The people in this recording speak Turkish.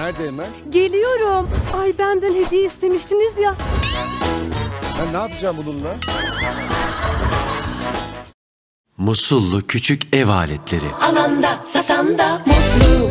Nerede Emel? Geliyorum. Ay benden hediye istemiştiniz ya. Ben ne yapacağım bununla? Musullu küçük ev aletleri. alanda satanda mutlu